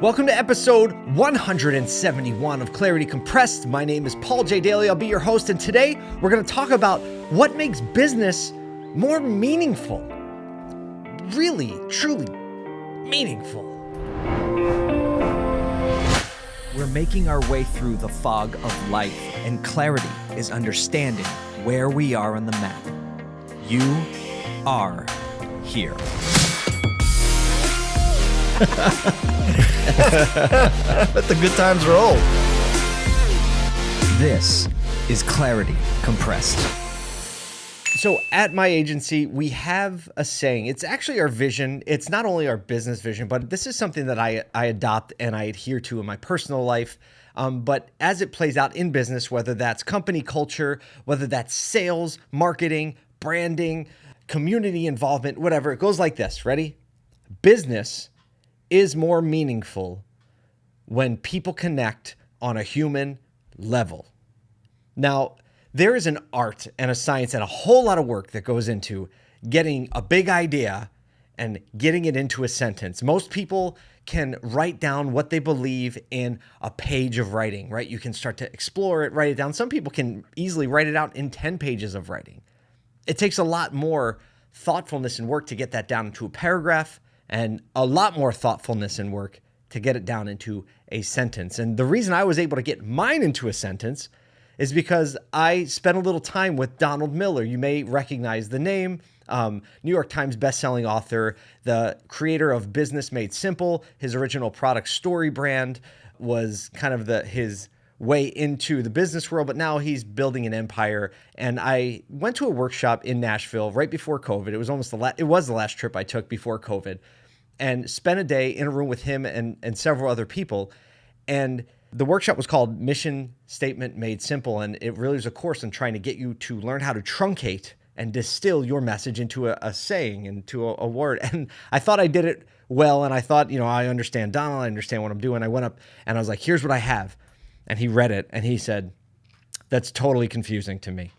Welcome to episode 171 of Clarity Compressed. My name is Paul J. Daly. I'll be your host, and today we're going to talk about what makes business more meaningful. Really, truly meaningful. We're making our way through the fog of life, and clarity is understanding where we are on the map. You are here. Let the good times roll. This is Clarity Compressed. So, at my agency, we have a saying. It's actually our vision. It's not only our business vision, but this is something that I, I adopt and I adhere to in my personal life. Um, but as it plays out in business, whether that's company culture, whether that's sales, marketing, branding, community involvement, whatever, it goes like this. Ready? Business is more meaningful when people connect on a human level. Now, there is an art and a science and a whole lot of work that goes into getting a big idea and getting it into a sentence. Most people can write down what they believe in a page of writing, right? You can start to explore it, write it down. Some people can easily write it out in 10 pages of writing. It takes a lot more thoughtfulness and work to get that down into a paragraph and a lot more thoughtfulness and work to get it down into a sentence. And the reason I was able to get mine into a sentence is because I spent a little time with Donald Miller. You may recognize the name. Um, New York Times bestselling author, the creator of Business Made Simple. His original product, Story Brand, was kind of the his way into the business world, but now he's building an empire. And I went to a workshop in Nashville right before COVID. It was almost the last, it was the last trip I took before COVID and spent a day in a room with him and, and several other people. And the workshop was called Mission Statement Made Simple. And it really was a course in trying to get you to learn how to truncate and distill your message into a, a saying, into a, a, word. And I thought I did it well. And I thought, you know, I understand Donald, I understand what I'm doing. I went up and I was like, here's what I have. And he read it and he said, that's totally confusing to me.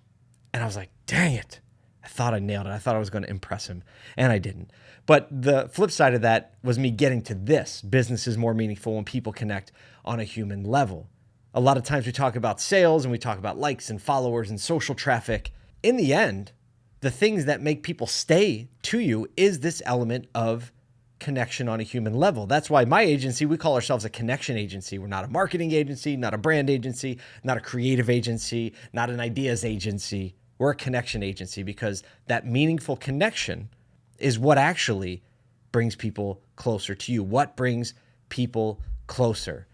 And I was like, dang it. I thought I nailed it. I thought I was going to impress him, and I didn't. But the flip side of that was me getting to this business is more meaningful when people connect on a human level. A lot of times we talk about sales and we talk about likes and followers and social traffic. In the end, the things that make people stay to you is this element of connection on a human level. That's why my agency, we call ourselves a connection agency. We're not a marketing agency, not a brand agency, not a creative agency, not an ideas agency. We're a connection agency because that meaningful connection is what actually brings people closer to you. What brings people closer?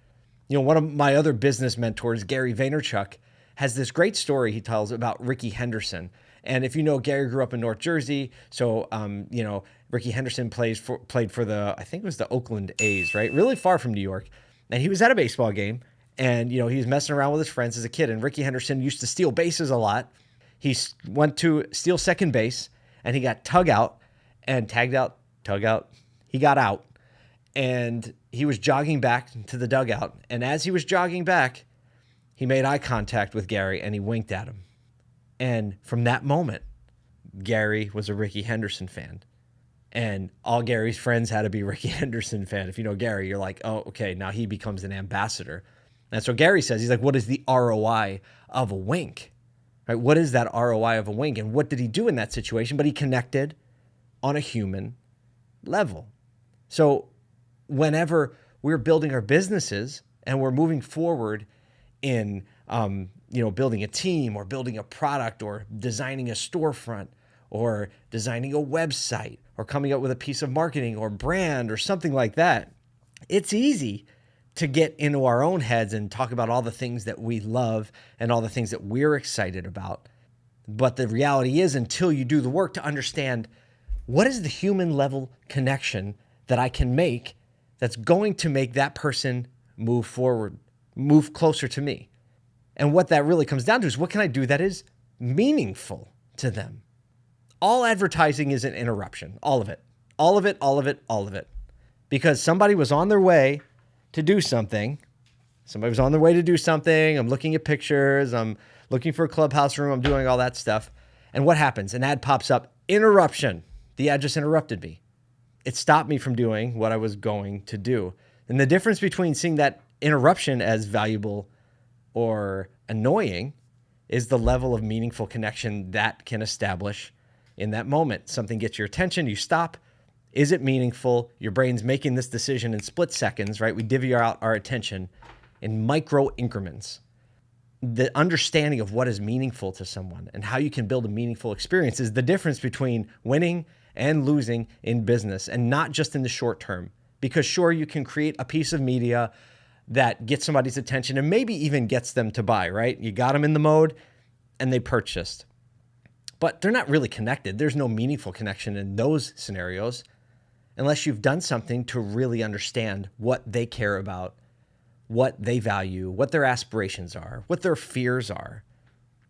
You know, one of my other business mentors, Gary Vaynerchuk, has this great story he tells about Rickey Henderson. And if you know, Gary grew up in North Jersey, so um, you know Rickey Henderson plays for, played for the I think it was the Oakland A's, right? Really far from New York, and he was at a baseball game, and you know he was messing around with his friends as a kid. And Rickey Henderson used to steal bases a lot, he went to steal second base and he got tug out and tagged out, tug out. He got out and he was jogging back to the dugout. And as he was jogging back, he made eye contact with Gary and he winked at him. And from that moment, Gary was a Rickey Henderson fan. And all Gary's friends had to be Rickey Henderson fan. If you know Gary, you're like, oh, okay, now he becomes an ambassador. And so Gary says, he's like, what is the ROI of a wink? Right? What is that ROI of a wink? And what did he do in that situation? But he connected on a human level. So whenever we're building our businesses and we're moving forward in um, you know building a team or building a product or designing a storefront or designing a website or coming up with a piece of marketing or brand or something like that it's easy to get into our own heads and talk about all the things that we love and all the things that we're excited about. But the reality is, until you do the work to understand what is the human level connection that I can make that's going to make that person move forward, move closer to me. And what that really comes down to is what can I do that is meaningful to them? All advertising is an interruption, all of it, all of it, all of it, all of it. Because somebody was on their way to do something. Somebody was on their way to do something. I'm looking at pictures. I'm looking for a clubhouse room. I'm doing all that stuff. And what happens? An ad pops up. Interruption. The ad just interrupted me. It stopped me from doing what I was going to do. And the difference between seeing that interruption as valuable or annoying is the level of meaningful connection that can establish in that moment. Something gets your attention, you stop. Is it meaningful? Your brain's making this decision in split seconds, right? We divvy out our attention in micro increments. The understanding of what is meaningful to someone and how you can build a meaningful experience is the difference between winning and losing in business and not just in the short term. Because sure, you can create a piece of media that gets somebody's attention and maybe even gets them to buy, right? You got them in the mode and they purchased. But they're not really connected. There's no meaningful connection in those scenarios unless you've done something to really understand what they care about, what they value, what their aspirations are, what their fears are.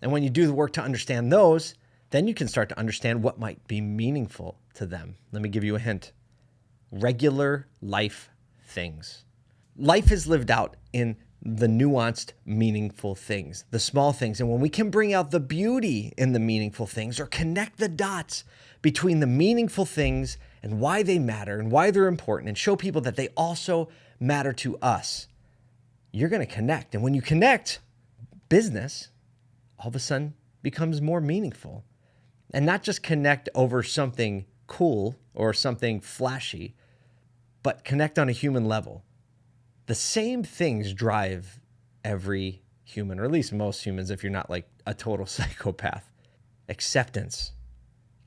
And when you do the work to understand those, then you can start to understand what might be meaningful to them. Let me give you a hint regular life things. Life is lived out in the nuanced, meaningful things, the small things. And when we can bring out the beauty in the meaningful things or connect the dots between the meaningful things and why they matter and why they're important and show people that they also matter to us, you're going to connect. And when you connect, business all of a sudden becomes more meaningful. And not just connect over something cool or something flashy, but connect on a human level the same things drive every human, or at least most humans, if you're not like a total psychopath acceptance,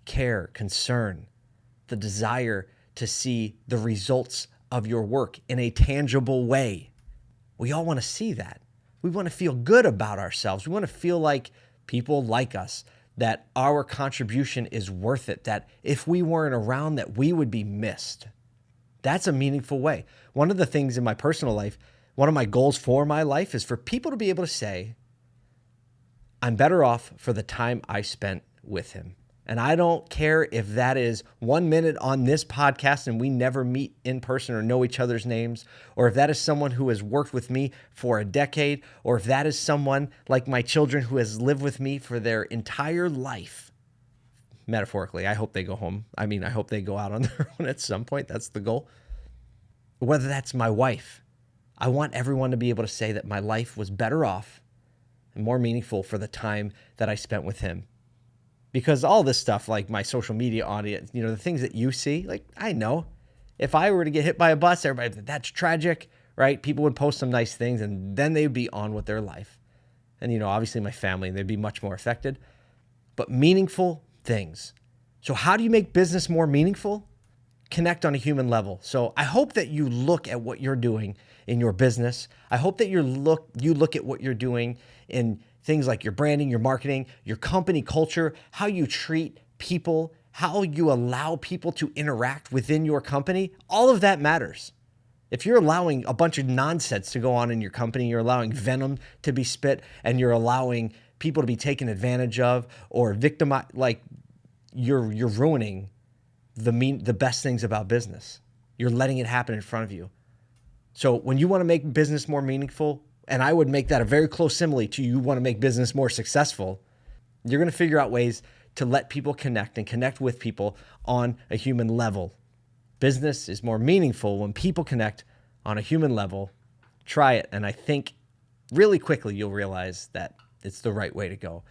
care, concern, the desire to see the results of your work in a tangible way. We all want to see that. We want to feel good about ourselves. We want to feel like people like us, that our contribution is worth it, that if we weren't around that we would be missed. That's a meaningful way. One of the things in my personal life, one of my goals for my life is for people to be able to say, I'm better off for the time I spent with him. And I don't care if that is one minute on this podcast and we never meet in person or know each other's names, or if that is someone who has worked with me for a decade, or if that is someone like my children who has lived with me for their entire life metaphorically. I hope they go home. I mean, I hope they go out on their own at some point. That's the goal. Whether that's my wife, I want everyone to be able to say that my life was better off and more meaningful for the time that I spent with him. Because all this stuff, like my social media audience, you know, the things that you see, like I know if I were to get hit by a bus, everybody, that's tragic, right? People would post some nice things and then they'd be on with their life. And, you know, obviously my family, they'd be much more affected. But meaningful things. So, how do you make business more meaningful? Connect on a human level. So, I hope that you look at what you're doing in your business. I hope that you look you look at what you're doing in things like your branding, your marketing, your company culture, how you treat people, how you allow people to interact within your company. All of that matters. If you're allowing a bunch of nonsense to go on in your company, you're allowing venom to be spit, and you're allowing people to be taken advantage of or victimized, like you're you're ruining the mean the best things about business. You're letting it happen in front of you. So when you want to make business more meaningful, and I would make that a very close simile to you want to make business more successful, you're going to figure out ways to let people connect and connect with people on a human level. Business is more meaningful when people connect on a human level. Try it, and I think really quickly you'll realize that it's the right way to go.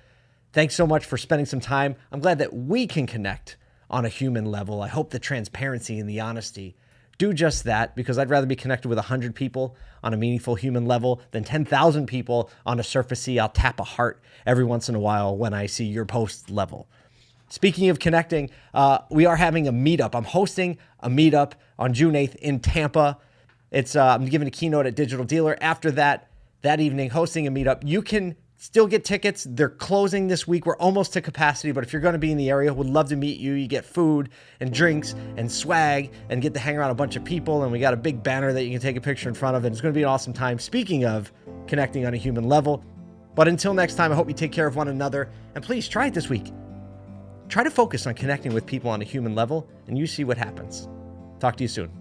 Thanks so much for spending some time. I'm glad that we can connect on a human level. I hope the transparency and the honesty do just that because I'd rather be connected with 100 people on a meaningful human level than 10,000 people on a surfacey. I'll tap a heart every once in a while when I see your post level. Speaking of connecting, uh, we are having a meetup. I'm hosting a meetup on June 8th in Tampa. It's uh, I'm giving a keynote at Digital Dealer. After that, that evening, hosting a meetup. You can Still get tickets. They're closing this week. We're almost to capacity, but if you're going to be in the area, we'd love to meet you. You get food and drinks and swag and get to hang around a bunch of people. And we got a big banner that you can take a picture in front of. And it's going to be an awesome time. Speaking of connecting on a human level. But until next time, I hope you take care of one another. And please try it this week. Try to focus on connecting with people on a human level, and you see what happens. Talk to you soon.